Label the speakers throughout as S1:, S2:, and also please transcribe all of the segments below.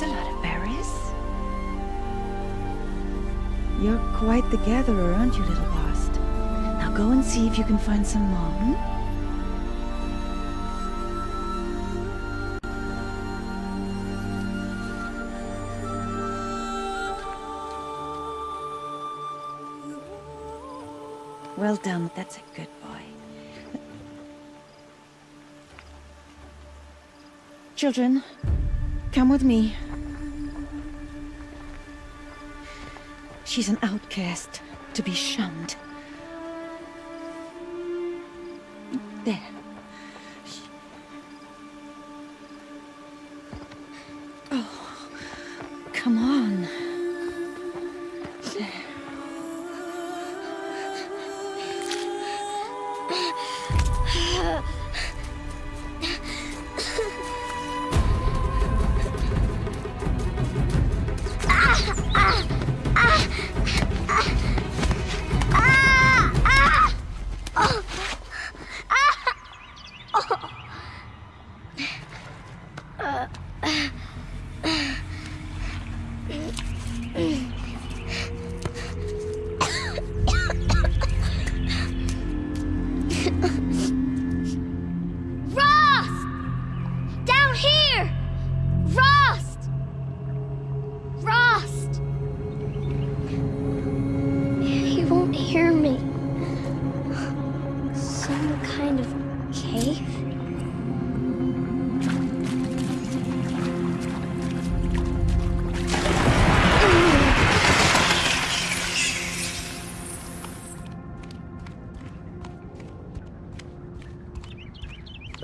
S1: Paris? You're quite the gatherer, aren't you, little Bast? Now go and see if you can find some more, hmm? Well done, that's a good boy. Children, come with me. She's an outcast, to be shunned. There.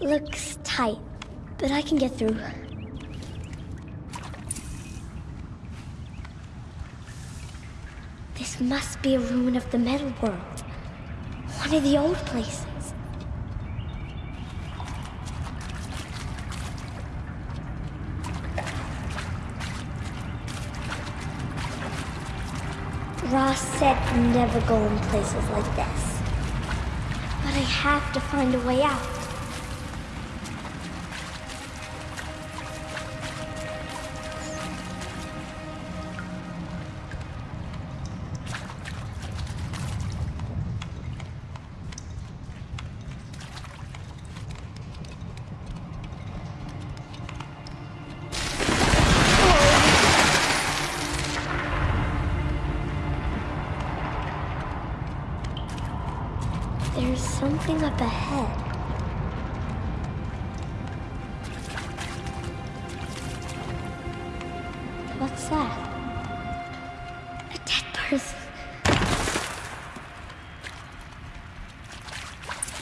S2: Looks tight, but I can get through. This must be a ruin of the metal world. One of the old places. Rost said never go in places like this. But I have to find a way out. Something up ahead. What's that? A dead person.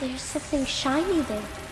S2: There's something shiny there.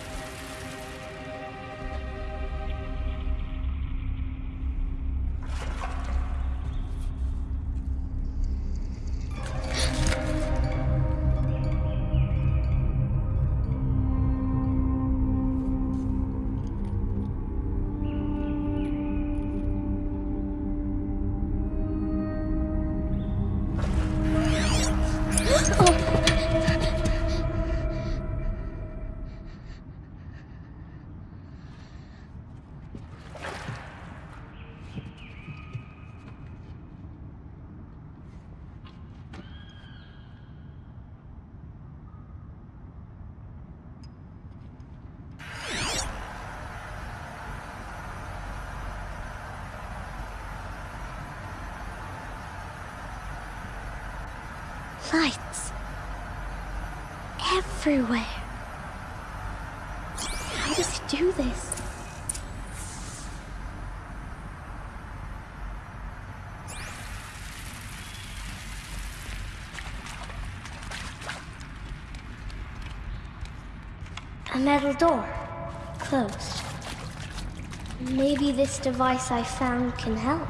S2: Lights. Everywhere. How does he do this? A metal door. Closed. Maybe this device I found can help.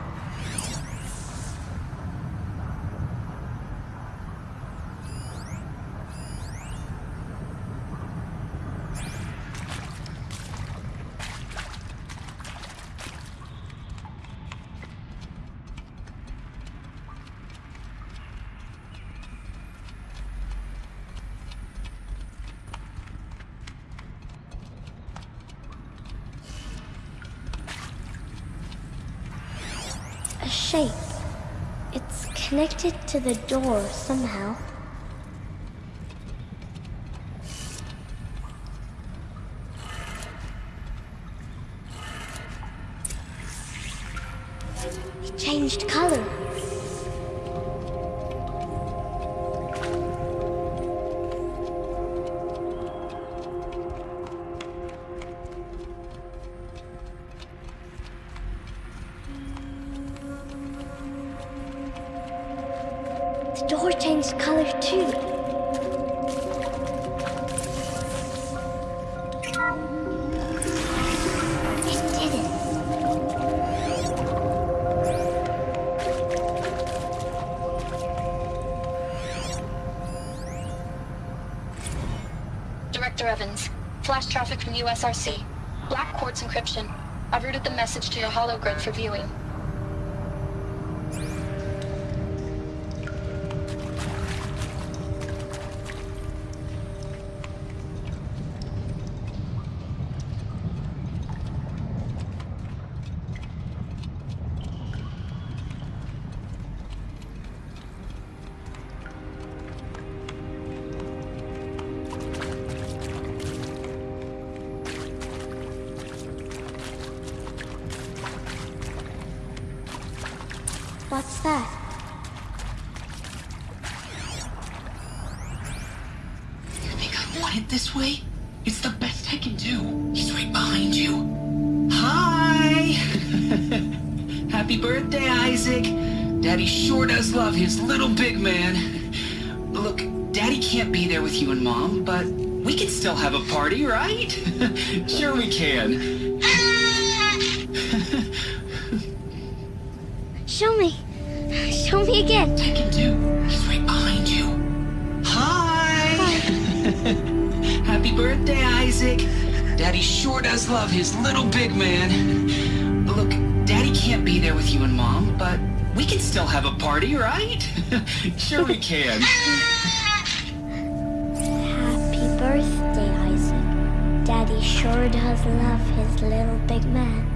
S2: Shape. It's connected to the door somehow. Changed color too.
S3: Director Evans, flash traffic from USRC. Black quartz encryption. I've routed the message to your hologrid for viewing.
S2: That?
S4: You think I want it this way? It's the best I can do. He's right behind you. Hi! Happy birthday, Isaac. Daddy sure does love his little big man. Look, Daddy can't be there with you and Mom, but we can still have a party, right? sure we can.
S2: Show me. Show me again.
S4: I can do. He's right behind you. Hi! Happy birthday, Isaac. Daddy sure does love his little big man. Look, Daddy can't be there with you and Mom, but we can still have a party, right? sure we can.
S2: Happy birthday, Isaac. Daddy sure does love his little big man.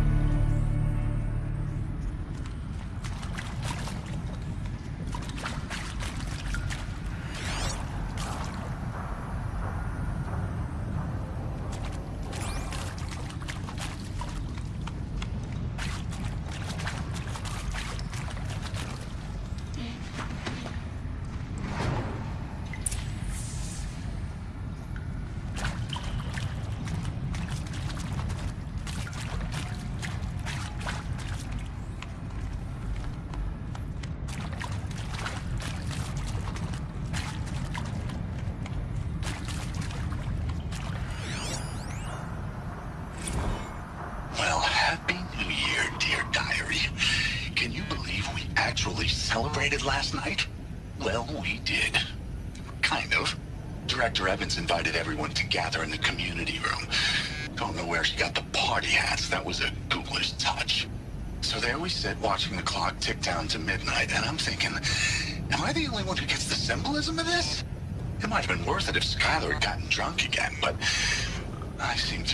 S5: Well, happy New Year, dear diary. Can you believe we actually celebrated last night? Well, we did. Kind of. Director Evans invited everyone to gather in the community room. Don't know where she got the party hats. That was a ghoulish touch. So there we sit watching the clock tick down to midnight, and I'm thinking, am I the only one who gets the symbolism of this? It might have been worth it if Skylar had gotten drunk again, but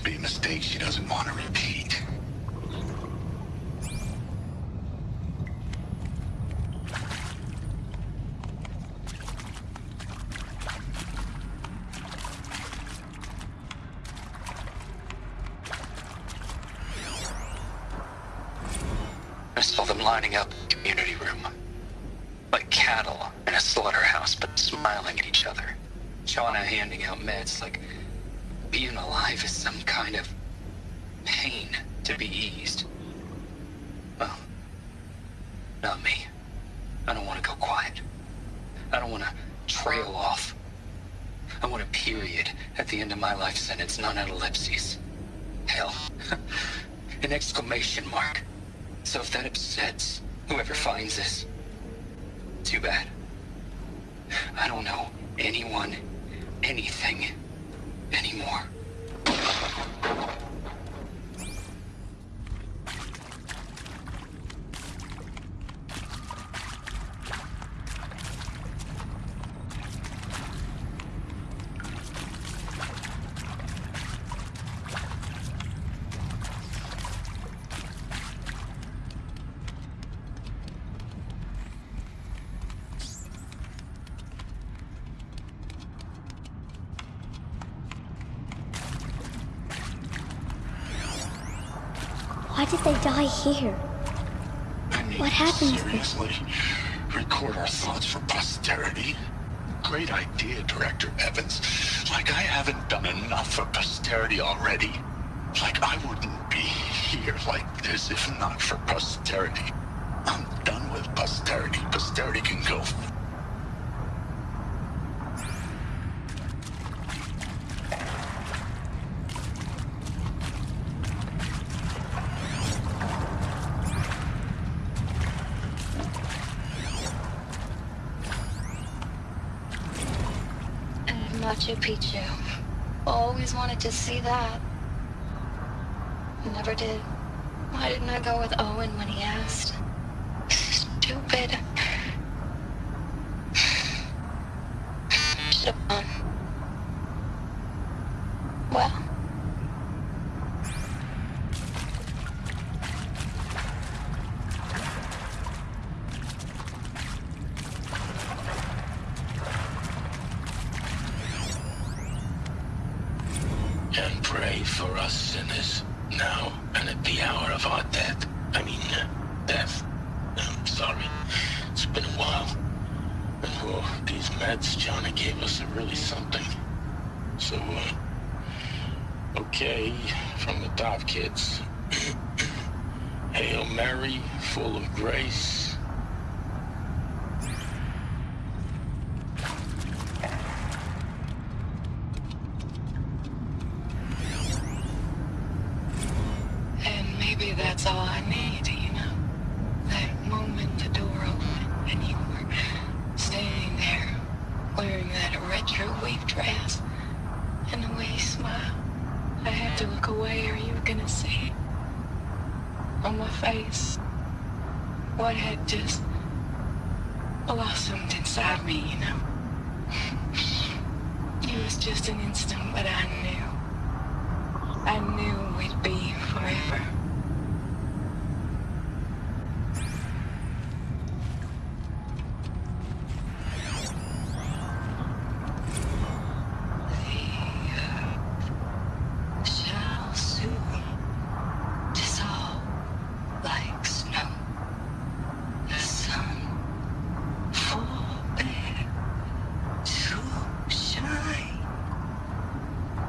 S5: be a mistake she doesn't want to repeat.
S6: Alive is some kind of pain to be eased. Well, not me. I don't want to go quiet. I don't want to trail off. I want a period at the end of my life sentence, not an ellipses. Hell, an exclamation mark. So if that upsets whoever finds this, too bad. I don't know anyone, anything, anymore. あっ。
S2: Did they die here? What happens then?
S5: Seriously? Record our thoughts for posterity? Great idea, Director Evans. Like I haven't done enough for posterity already. Like I wouldn't be here like this if not for posterity. I'm done with posterity. Posterity can go. f-
S3: And Machu Picchu. Always wanted to see that. Never did. Why didn't I go with Owen when he asked? Stupid. Should have gone. Well,
S5: And pray for us sinners, now and at the hour of our death. I mean, uh, death. I'm sorry. It's been a while. Oh, these meds Johnny gave us are really something. So, uh, okay, from the top, kids. Hail Mary, full of grace.
S3: and maybe that's all I need, you know? That moment the door opened and you were standing there wearing that retro weave dress and the way you smiled. I had to look away or you were gonna see it on my face what had just blossomed inside me, you know? It was just an instant, but I knew. I knew we'd be forever. The earth shall soon dissolve like snow. The sun forbid to shine.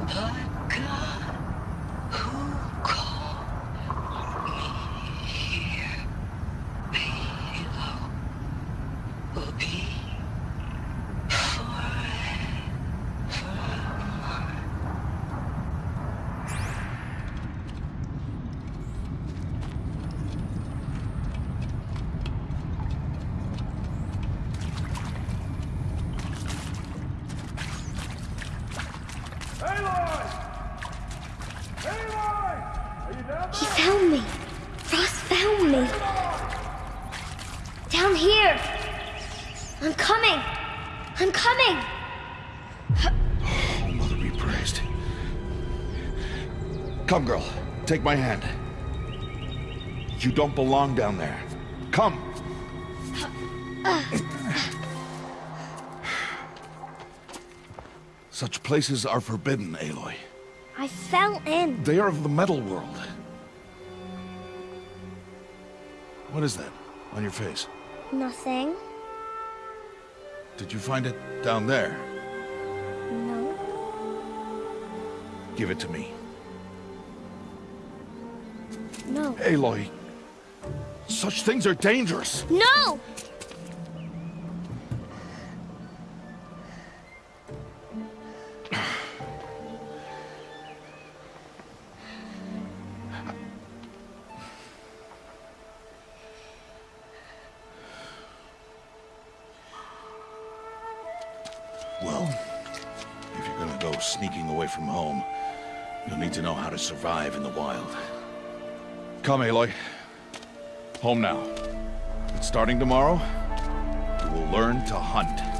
S3: But God, who called me here below, will be forever mine.
S2: He found me. Rost found me. Down here. I'm coming. I'm coming.
S7: Oh, Mother be praised. Come, girl. Take my hand. You don't belong down there. Come. Such places are forbidden, Aloy.
S2: I fell in.
S7: They are of the metal world. What is that on your face?
S2: Nothing.
S7: Did you find it down there?
S2: No.
S7: Give it to me.
S2: No.
S7: Aloy, such things are dangerous.
S2: No!
S7: Well, if you're gonna go sneaking away from home, you'll need to know how to survive in the wild. Come, Aloy. Home now. And starting tomorrow, you will learn to hunt.